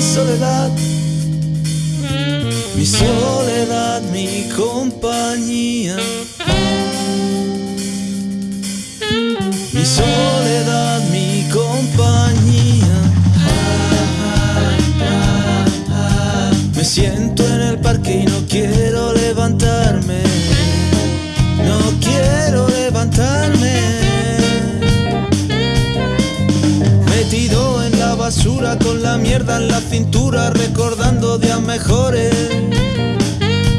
En soledad, mi soledad, mi compañía. Mi soledad, mi compañía. Me siento basura con la mierda en la cintura, recordando días mejores.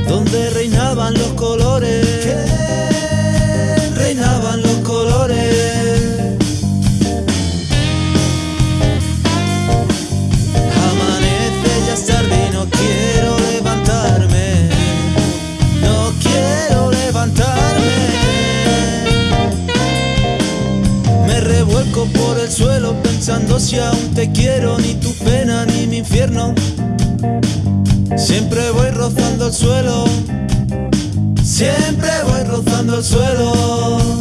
Donde reinaban los pensando si aún te quiero, ni tu pena ni mi infierno. Siempre voy rozando el suelo. Siempre voy rozando el suelo.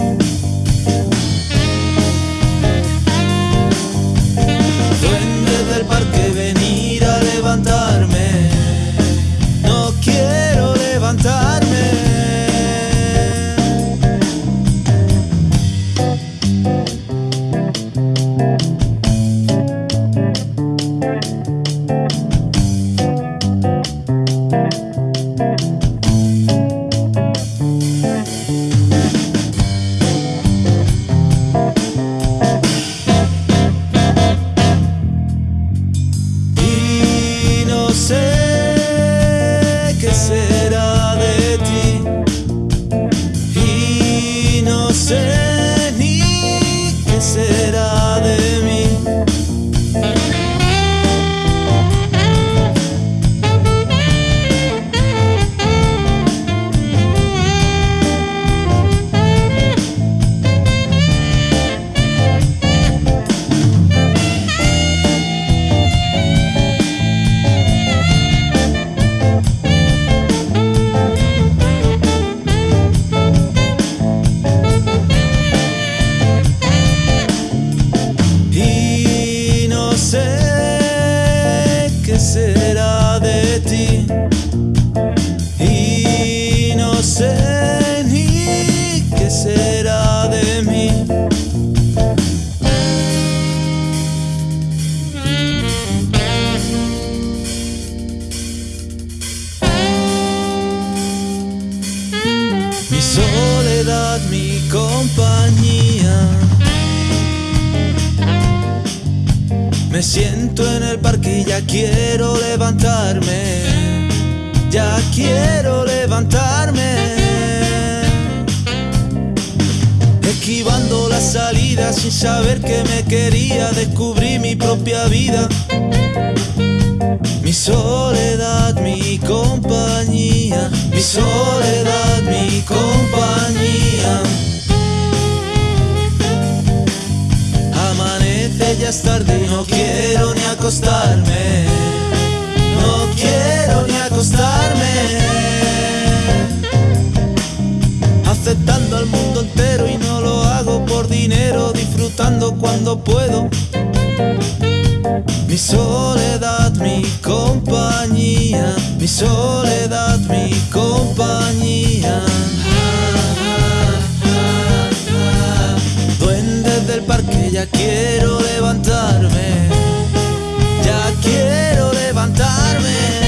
Compañía. Me siento en el parque y ya quiero levantarme. Ya quiero levantarme. Esquivando la salida sin saber que me quería. Descubrí mi propia vida. Mi soledad, mi compañía. Mi soledad, acostarme. No quiero ni acostarme. Aceptando al mundo entero y no lo hago por dinero, disfrutando cuando puedo. Mi soledad, mi compañía, mi soledad, mi compañía. Duendes del parque, ya quiero levantarme quiero levantarme.